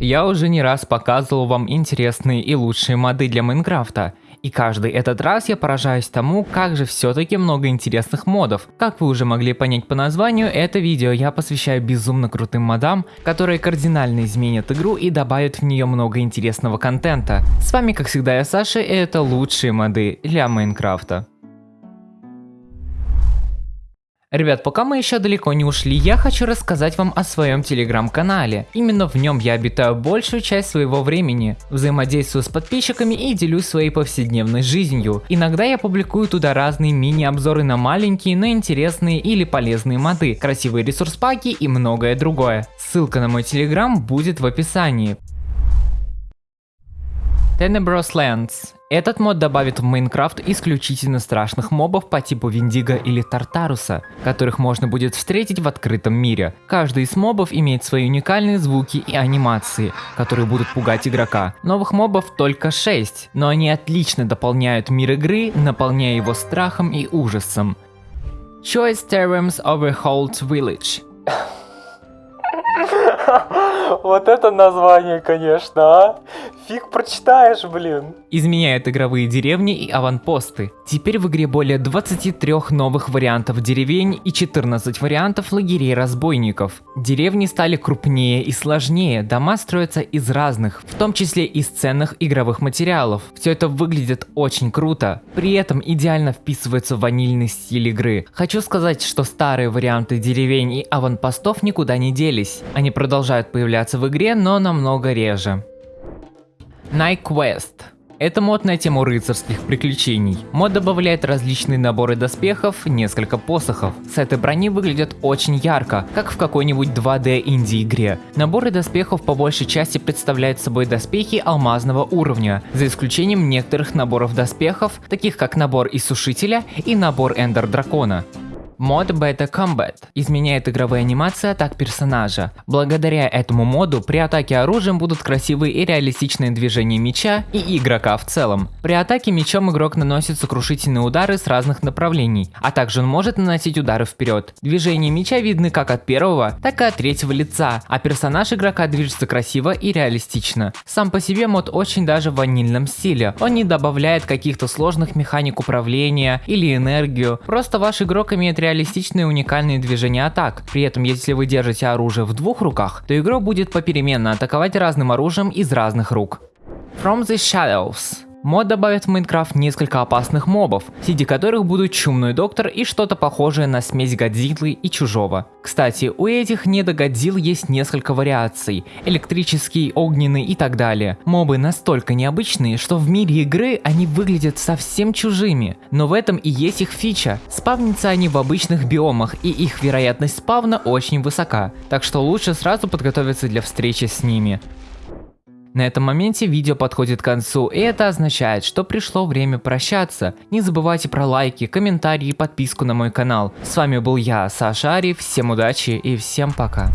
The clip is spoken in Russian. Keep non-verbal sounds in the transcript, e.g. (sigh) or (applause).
Я уже не раз показывал вам интересные и лучшие моды для Майнкрафта, и каждый этот раз я поражаюсь тому, как же все-таки много интересных модов. Как вы уже могли понять по названию, это видео я посвящаю безумно крутым модам, которые кардинально изменят игру и добавят в нее много интересного контента. С вами как всегда я Саша и это лучшие моды для Майнкрафта. Ребят, пока мы еще далеко не ушли, я хочу рассказать вам о своем телеграм-канале. Именно в нем я обитаю большую часть своего времени, взаимодействую с подписчиками и делюсь своей повседневной жизнью. Иногда я публикую туда разные мини-обзоры на маленькие, но интересные или полезные моды, красивые ресурс-паки и многое другое. Ссылка на мой телеграм будет в описании. Tenebros Lands этот мод добавит в Майнкрафт исключительно страшных мобов по типу Виндиго или Тартаруса, которых можно будет встретить в открытом мире. Каждый из мобов имеет свои уникальные звуки и анимации, которые будут пугать игрока. Новых мобов только 6, но они отлично дополняют мир игры, наполняя его страхом и ужасом. Choice Terrams Overhauled Village (laughs) Вот это название, конечно, а? Фиг прочитаешь, блин. Изменяет игровые деревни и аванпосты. Теперь в игре более 23 новых вариантов деревень и 14 вариантов лагерей разбойников. Деревни стали крупнее и сложнее, дома строятся из разных, в том числе из ценных игровых материалов. Все это выглядит очень круто, при этом идеально вписывается в ванильный стиль игры. Хочу сказать, что старые варианты деревень и аванпостов никуда не делись. Они продолжают появляться в игре, но намного реже. Quest. Это мод на тему рыцарских приключений. Мод добавляет различные наборы доспехов, несколько посохов. Сеты брони выглядят очень ярко, как в какой-нибудь 2D инди игре. Наборы доспехов по большей части представляют собой доспехи алмазного уровня, за исключением некоторых наборов доспехов, таких как набор Иссушителя и набор Эндер Дракона. Мод Beta Combat изменяет игровые анимации атак персонажа. Благодаря этому моду при атаке оружием будут красивые и реалистичные движения меча и игрока в целом. При атаке мечом игрок наносит сокрушительные удары с разных направлений, а также он может наносить удары вперед. Движения меча видны как от первого, так и от третьего лица, а персонаж игрока движется красиво и реалистично. Сам по себе мод очень даже в ванильном стиле. Он не добавляет каких-то сложных механик управления или энергию, просто ваш игрок имеет реалистичные уникальные движения атак. При этом, если вы держите оружие в двух руках, то игрок будет попеременно атаковать разным оружием из разных рук. From the Shadows Мод добавит в Майнкрафт несколько опасных мобов, среди которых будут Чумной Доктор и что-то похожее на смесь Годзиллы и Чужого. Кстати, у этих недогодзилл есть несколько вариаций, электрический, огненный и так далее. Мобы настолько необычные, что в мире игры они выглядят совсем чужими, но в этом и есть их фича. Спавнятся они в обычных биомах и их вероятность спавна очень высока, так что лучше сразу подготовиться для встречи с ними. На этом моменте видео подходит к концу, и это означает, что пришло время прощаться. Не забывайте про лайки, комментарии и подписку на мой канал. С вами был я, Саша Ари, всем удачи и всем пока.